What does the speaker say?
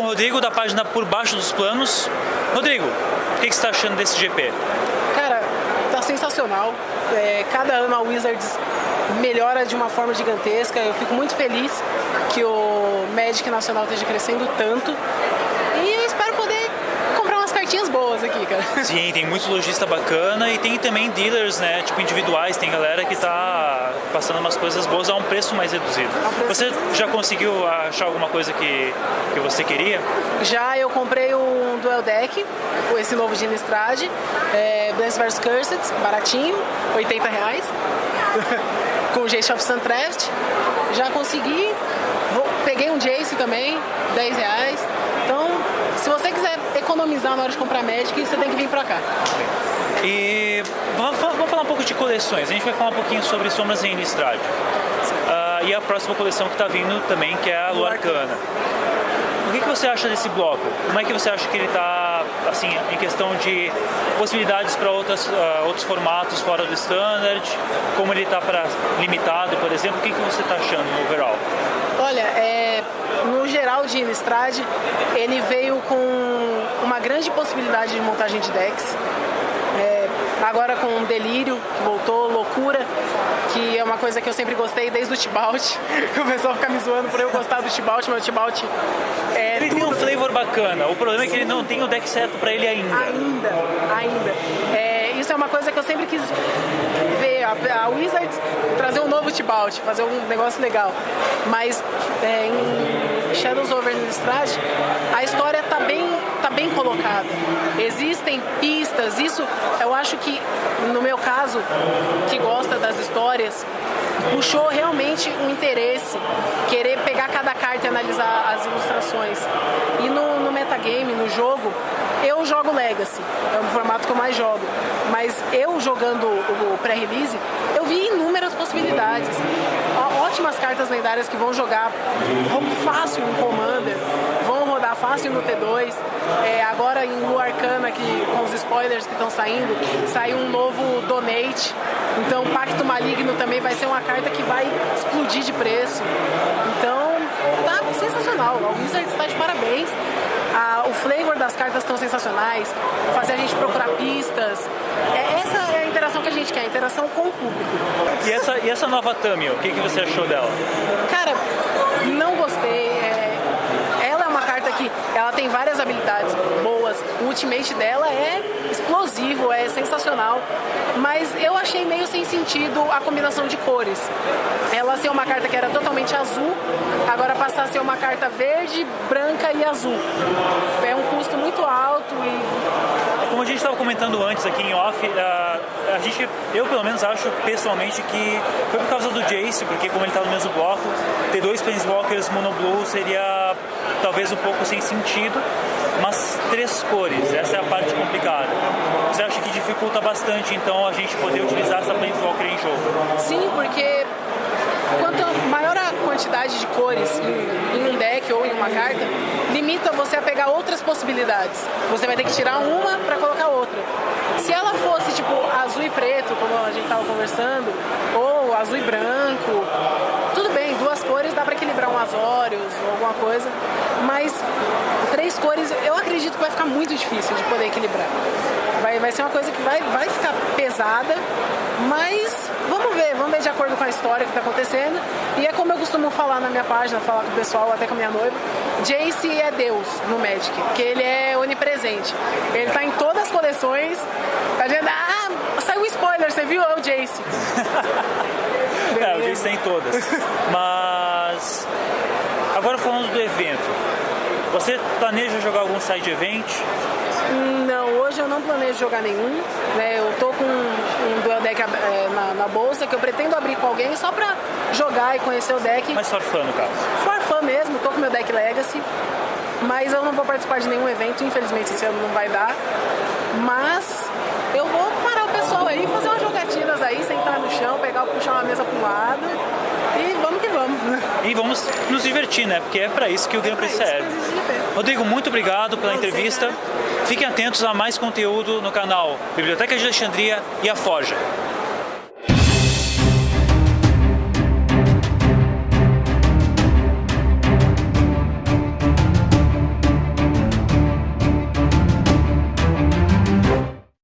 Rodrigo da página Por Baixo dos Planos. Rodrigo, o que, que você está achando desse GP? Cara, tá sensacional. É, cada ano a Wizards melhora de uma forma gigantesca. Eu fico muito feliz que o Magic Nacional esteja crescendo tanto. E eu espero poder comprar umas cartinhas boas aqui, cara. Sim, tem muito lojista bacana e tem também dealers, né, tipo individuais, tem galera que tá passando umas coisas boas a um preço mais reduzido. Você já conseguiu achar alguma coisa que, que você queria? Já eu comprei um Duel Deck, esse novo de Innistrad, é, Blance vs Cursed, baratinho, 80 reais, com o Jace of Suntreft. Já consegui, peguei um Jace também, 10 reais. Então, economizar na hora de comprar Magic, você tem que vir pra cá. E vamos, vamos falar um pouco de coleções. A gente vai falar um pouquinho sobre Sombras em Innistrad. Ah, e a próxima coleção que está vindo também, que é a Lua Arcana. O que, que você acha desse bloco? Como é que você acha que ele está, assim, em questão de possibilidades para outros formatos fora do standard? Como ele está para limitado, por exemplo? O que, que você está achando no overall? Olha, é, no geral de Innistrad, ele veio com uma grande possibilidade de montagem de decks. É, agora com o Delírio, que voltou, Loucura, que é uma coisa que eu sempre gostei desde o Tibalt. Começou a ficar me zoando por eu gostar do Tibalt, mas o Tibalt é Ele tem um flavor bacana. O problema é que ele não tem o deck certo para ele ainda. Ainda, ainda. É, isso é uma coisa que eu sempre quis ver, a, a Wizards trazer um novo Tibalt, fazer um negócio legal. Mas é, em Shadows over Innistrad, a história tá bem, tá bem colocada. Existem pistas, isso eu acho que, no meu caso, que gosta das histórias, puxou realmente um interesse, querer pegar cada carta e analisar as ilustrações. E no, no metagame, no jogo, eu jogo Legacy, é o formato que eu mais jogo. Mas eu jogando o, o pré-release, eu vi inúmeras possibilidades. Ótimas cartas lendárias que vão jogar fácil em Commander, rodar fácil no T2. É, agora em Lua Arcana, que, com os spoilers que estão saindo, saiu um novo Donate. Então Pacto Maligno também vai ser uma carta que vai explodir de preço. Então tá sensacional. A Wizards está de parabéns. Ah, o flavor das cartas estão sensacionais. Fazer a gente procurar pistas. É, essa é a interação que a gente quer, a interação com o público. E essa, e essa nova Tamio, o que, que você achou dela? Cara, não gostei. é, Ela é uma carta que ela tem várias habilidades boas. O ultimate dela é explosivo, é sensacional. Mas eu achei meio sem sentido a combinação de cores. Ela ser uma carta que era totalmente azul, agora passar a ser uma carta verde, branca e azul. É um custo muito alto e Como a gente estava comentando antes aqui em off, a, a gente, eu pelo menos acho pessoalmente que foi por causa do Jace, porque como ele está no mesmo bloco, ter dois Planeswalkers Mono Blue seria talvez um pouco sem sentido, mas três cores, essa é a parte complicada. Você acha que dificulta bastante então a gente poder utilizar essa Planeswalker em jogo? Sim, porque quanto maior a quantidade de cores em, em um deck ou em uma carta, limita você a pegar outras possibilidades. Você vai ter que tirar uma para colocar outra. Se ela fosse tipo azul e preto, como a gente estava conversando, ou azul e branco, tudo bem, cores dá para equilibrar um Azorius ou alguma coisa, mas três cores eu acredito que vai ficar muito difícil de poder equilibrar. Vai, vai ser uma coisa que vai, vai ficar pesada, mas vamos ver, vamos ver de acordo com a história que está acontecendo. E é como eu costumo falar na minha página, falar com o pessoal, até com a minha noiva, Jace é Deus no Magic, porque ele é onipresente. Ele tá em todas as coleções. A gente, ah, saiu um spoiler, você viu? É o Jace. É, o Jace tem todas. Mas agora falando do evento, você planeja jogar algum side event? Não, hoje eu não planejo jogar nenhum. Né? Eu tô com um duel deck eh, na, na bolsa que eu pretendo abrir com alguém só pra jogar e conhecer o deck. Mas for fun, no caso. For fã mesmo, tô com meu deck Legacy. Mas eu não vou participar de nenhum evento, infelizmente esse ano não vai dar. Mas eu vou parar o pessoal aí, fazer umas jogatinas aí, sentar no chão, pegar, puxar uma mesa um lado. E vamos que vamos. E vamos nos divertir, né? Porque é pra isso que o Prix É que serve. Rodrigo, muito obrigado pela entrevista. né? Fiquem atentos a mais conteúdo no canal Biblioteca de Alexandria e a Forja.